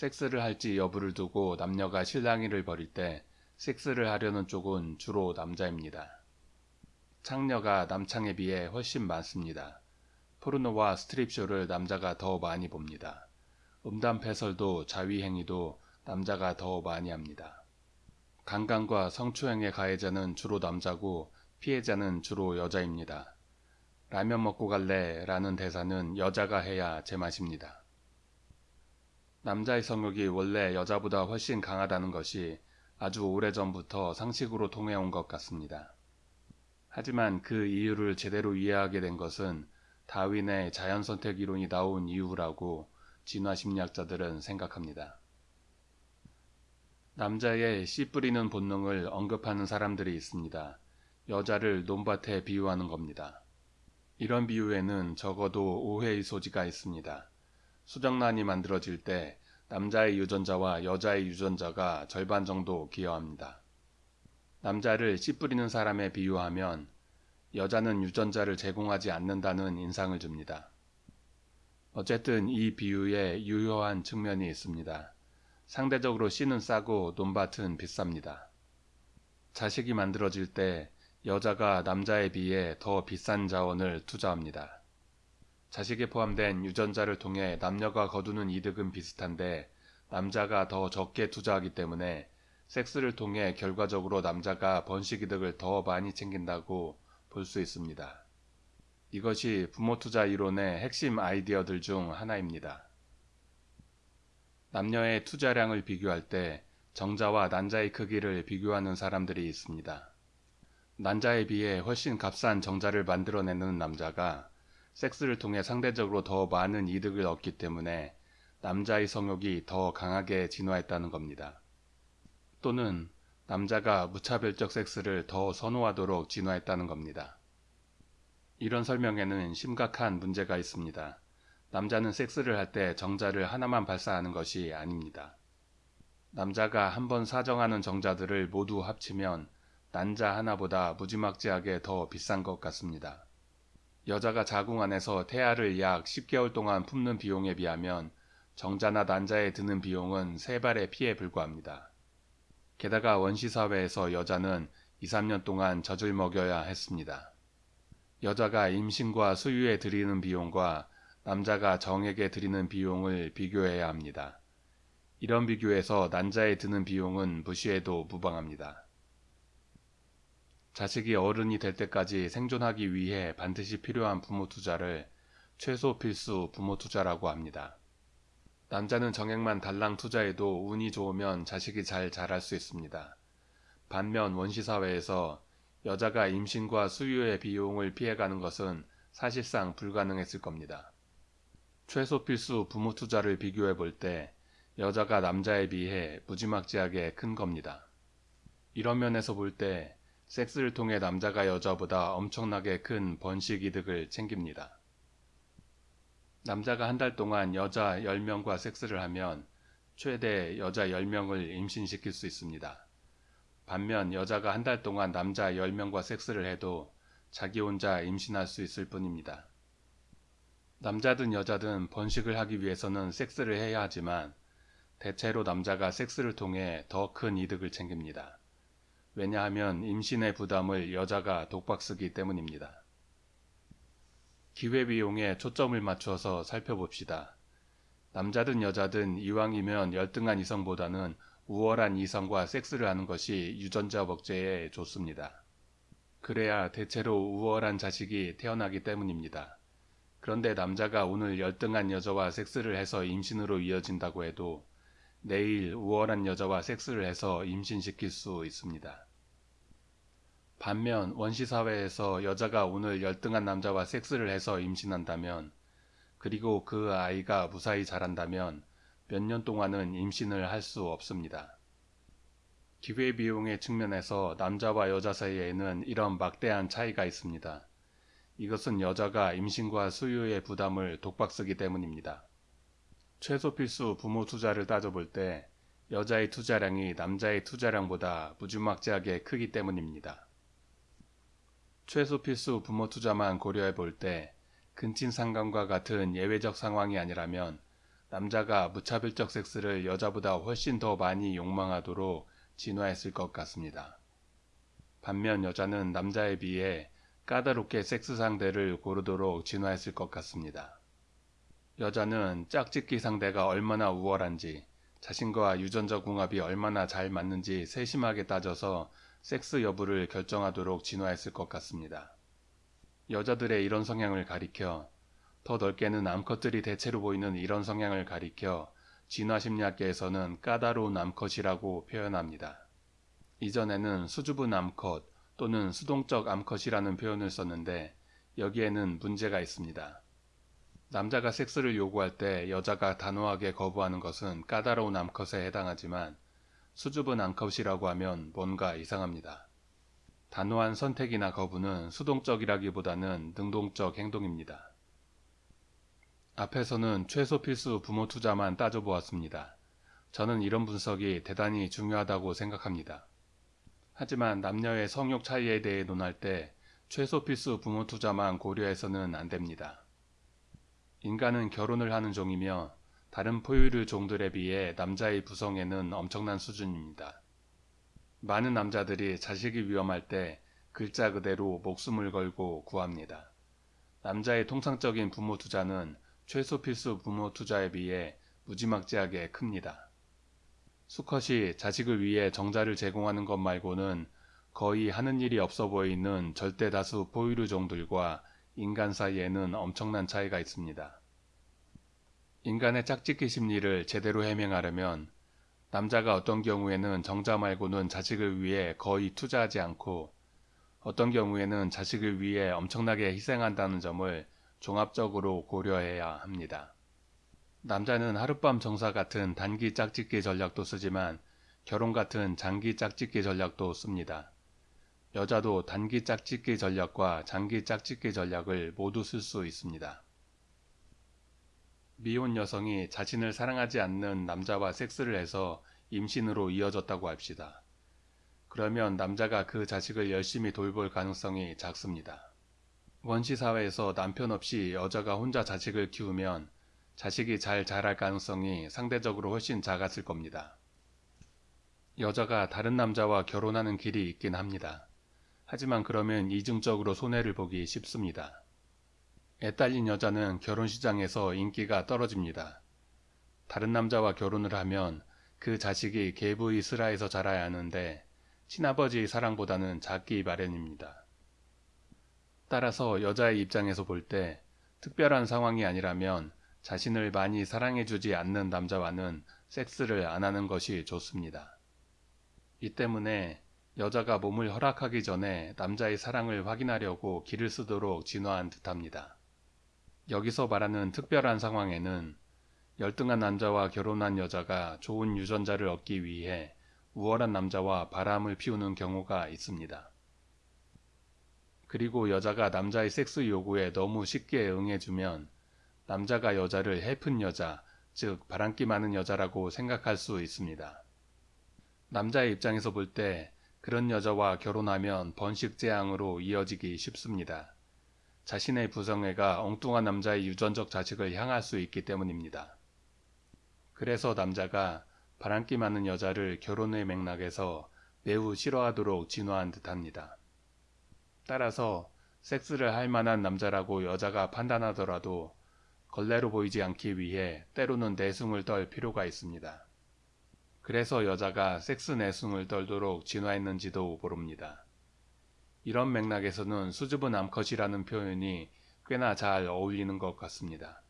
섹스를 할지 여부를 두고 남녀가 실랑이를 벌일 때 섹스를 하려는 쪽은 주로 남자입니다. 창녀가 남창에 비해 훨씬 많습니다. 포르노와 스트립쇼를 남자가 더 많이 봅니다. 음담 패설도 자위행위도 남자가 더 많이 합니다. 강간과 성추행의 가해자는 주로 남자고 피해자는 주로 여자입니다. 라면 먹고 갈래 라는 대사는 여자가 해야 제맛입니다. 남자의 성욕이 원래 여자보다 훨씬 강하다는 것이 아주 오래전부터 상식으로 통해온 것 같습니다. 하지만 그 이유를 제대로 이해하게 된 것은 다윈의 자연선택 이론이 나온 이유라고 진화심리학자들은 생각합니다. 남자의 씨 뿌리는 본능을 언급하는 사람들이 있습니다. 여자를 논밭에 비유하는 겁니다. 이런 비유에는 적어도 오해의 소지가 있습니다. 수정란이 만들어질 때 남자의 유전자와 여자의 유전자가 절반 정도 기여합니다. 남자를 씨 뿌리는 사람에 비유하면 여자는 유전자를 제공하지 않는다는 인상을 줍니다. 어쨌든 이 비유에 유효한 측면이 있습니다. 상대적으로 씨는 싸고 논밭은 비쌉니다. 자식이 만들어질 때 여자가 남자에 비해 더 비싼 자원을 투자합니다. 자식에 포함된 유전자를 통해 남녀가 거두는 이득은 비슷한데 남자가 더 적게 투자하기 때문에 섹스를 통해 결과적으로 남자가 번식 이득을 더 많이 챙긴다고 볼 수 있습니다. 이것이 부모 투자 이론의 핵심 아이디어들 중 하나입니다. 남녀의 투자량을 비교할 때 정자와 난자의 크기를 비교하는 사람들이 있습니다. 난자에 비해 훨씬 값싼 정자를 만들어내는 남자가 섹스를 통해 상대적으로 더 많은 이득을 얻기 때문에 남자의 성욕이 더 강하게 진화했다는 겁니다. 또는 남자가 무차별적 섹스를 더 선호하도록 진화했다는 겁니다. 이런 설명에는 심각한 문제가 있습니다. 남자는 섹스를 할 때 정자를 하나만 발사하는 것이 아닙니다. 남자가 한 번 사정하는 정자들을 모두 합치면 난자 하나보다 무지막지하게 더 비싼 것 같습니다. 여자가 자궁 안에서 태아를 약 10개월 동안 품는 비용에 비하면 정자나 난자에 드는 비용은 세 발의 피에 불과합니다. 게다가 원시사회에서 여자는 2, 3년 동안 젖을 먹여야 했습니다. 여자가 임신과 수유에 들이는 비용과 남자가 정에게 드리는 비용을 비교해야 합니다. 이런 비교에서 난자에 드는 비용은 무시해도 무방합니다. 자식이 어른이 될 때까지 생존하기 위해 반드시 필요한 부모 투자를 최소 필수 부모 투자라고 합니다. 남자는 정액만 달랑 투자해도 운이 좋으면 자식이 잘 자랄 수 있습니다. 반면 원시사회에서 여자가 임신과 수유의 비용을 피해가는 것은 사실상 불가능했을 겁니다. 최소 필수 부모 투자를 비교해 볼 때 여자가 남자에 비해 무지막지하게 큰 겁니다. 이런 면에서 볼 때 섹스를 통해 남자가 여자보다 엄청나게 큰 번식 이득을 챙깁니다. 남자가 한 달 동안 여자 10명과 섹스를 하면 최대 여자 10명을 임신시킬 수 있습니다. 반면 여자가 한 달 동안 남자 10명과 섹스를 해도 자기 혼자 임신할 수 있을 뿐입니다. 남자든 여자든 번식을 하기 위해서는 섹스를 해야 하지만 대체로 남자가 섹스를 통해 더 큰 이득을 챙깁니다. 왜냐하면 임신의 부담을 여자가 독박쓰기 때문입니다. 기회비용에 초점을 맞춰서 살펴봅시다. 남자든 여자든 이왕이면 열등한 이성보다는 우월한 이성과 섹스를 하는 것이 유전자 복제에 좋습니다. 그래야 대체로 우월한 자식이 태어나기 때문입니다. 그런데 남자가 오늘 열등한 여자와 섹스를 해서 임신으로 이어진다고 해도 내일 우월한 여자와 섹스를 해서 임신시킬 수 있습니다. 반면 원시사회에서 여자가 오늘 열등한 남자와 섹스를 해서 임신한다면 그리고 그 아이가 무사히 자란다면 몇 년 동안은 임신을 할 수 없습니다. 기회비용의 측면에서 남자와 여자 사이에는 이런 막대한 차이가 있습니다. 이것은 여자가 임신과 수유의 부담을 독박 쓰기 때문입니다. 최소 필수 부모 투자를 따져볼 때 여자의 투자량이 남자의 투자량보다 무지막지하게 크기 때문입니다. 최소 필수 부모 투자만 고려해 볼 때 근친상간과 같은 예외적 상황이 아니라면 남자가 무차별적 섹스를 여자보다 훨씬 더 많이 욕망하도록 진화했을 것 같습니다. 반면 여자는 남자에 비해 까다롭게 섹스 상대를 고르도록 진화했을 것 같습니다. 여자는 짝짓기 상대가 얼마나 우월한지, 자신과 유전자 궁합이 얼마나 잘 맞는지 세심하게 따져서 섹스 여부를 결정하도록 진화했을 것 같습니다. 여자들의 이런 성향을 가리켜 더 넓게는 암컷들이 대체로 보이는 이런 성향을 가리켜 진화심리학계에서는 까다로운 암컷이라고 표현합니다. 이전에는 수줍은 암컷 또는 수동적 암컷이라는 표현을 썼는데 여기에는 문제가 있습니다. 남자가 섹스를 요구할 때 여자가 단호하게 거부하는 것은 까다로운 암컷에 해당하지만 수줍은 암컷이라고 하면 뭔가 이상합니다. 단호한 선택이나 거부는 수동적이라기보다는 능동적 행동입니다. 앞에서는 최소 필수 부모 투자만 따져보았습니다. 저는 이런 분석이 대단히 중요하다고 생각합니다. 하지만 남녀의 성욕 차이에 대해 논할 때 최소 필수 부모 투자만 고려해서는 안 됩니다. 인간은 결혼을 하는 종이며 다른 포유류 종들에 비해 남자의 부성에는 엄청난 수준입니다. 많은 남자들이 자식이 위험할 때 글자 그대로 목숨을 걸고 구합니다. 남자의 통상적인 부모 투자는 최소 필수 부모 투자에 비해 무지막지하게 큽니다. 수컷이 자식을 위해 정자를 제공하는 것 말고는 거의 하는 일이 없어 보이는 절대 다수 포유류 종들과 인간 사이에는 엄청난 차이가 있습니다. 인간의 짝짓기 심리를 제대로 해명하려면 남자가 어떤 경우에는 정자 말고는 자식을 위해 거의 투자하지 않고 어떤 경우에는 자식을 위해 엄청나게 희생한다는 점을 종합적으로 고려해야 합니다. 남자는 하룻밤 정사 같은 단기 짝짓기 전략도 쓰지만 결혼 같은 장기 짝짓기 전략도 씁니다. 여자도 단기 짝짓기 전략과 장기 짝짓기 전략을 모두 쓸 수 있습니다. 미혼 여성이 자신을 사랑하지 않는 남자와 섹스를 해서 임신으로 이어졌다고 합시다. 그러면 남자가 그 자식을 열심히 돌볼 가능성이 작습니다. 원시 사회에서 남편 없이 여자가 혼자 자식을 키우면 자식이 잘 자랄 가능성이 상대적으로 훨씬 작았을 겁니다. 여자가 다른 남자와 결혼하는 길이 있긴 합니다. 하지만 그러면 이중적으로 손해를 보기 쉽습니다. 애 딸린 여자는 결혼 시장에서 인기가 떨어집니다. 다른 남자와 결혼을 하면 그 자식이 계부의 슬하에서 자라야 하는데 친아버지의 사랑보다는 작기 마련입니다. 따라서 여자의 입장에서 볼 때 특별한 상황이 아니라면 자신을 많이 사랑해주지 않는 남자와는 섹스를 안 하는 것이 좋습니다. 이 때문에 여자가 몸을 허락하기 전에 남자의 사랑을 확인하려고 길을 쓰도록 진화한 듯합니다. 여기서 말하는 특별한 상황에는 열등한 남자와 결혼한 여자가 좋은 유전자를 얻기 위해 우월한 남자와 바람을 피우는 경우가 있습니다. 그리고 여자가 남자의 섹스 요구에 너무 쉽게 응해주면 남자가 여자를 해픈 여자, 즉 바람기 많은 여자라고 생각할 수 있습니다. 남자의 입장에서 볼 때 그런 여자와 결혼하면 번식 재앙으로 이어지기 쉽습니다. 자신의 부성애가 엉뚱한 남자의 유전적 자식을 향할 수 있기 때문입니다. 그래서 남자가 바람기 많은 여자를 결혼의 맥락에서 매우 싫어하도록 진화한 듯합니다. 따라서 섹스를 할 만한 남자라고 여자가 판단하더라도 걸레로 보이지 않기 위해 때로는 내숭을 떨 필요가 있습니다. 그래서 여자가 섹스 내숭을 떨도록 진화했는지도 모릅니다. 이런 맥락에서는 수줍은 암컷이라는 표현이 꽤나 잘 어울리는 것 같습니다.